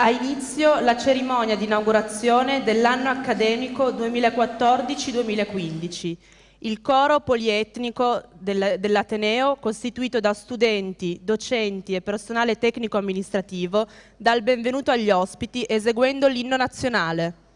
Ha inizio la cerimonia di inaugurazione dell'anno accademico 2014-2015. Il coro polietnico dell'Ateneo, costituito da studenti, docenti e personale tecnico-amministrativo, dà il benvenuto agli ospiti eseguendo l'inno nazionale.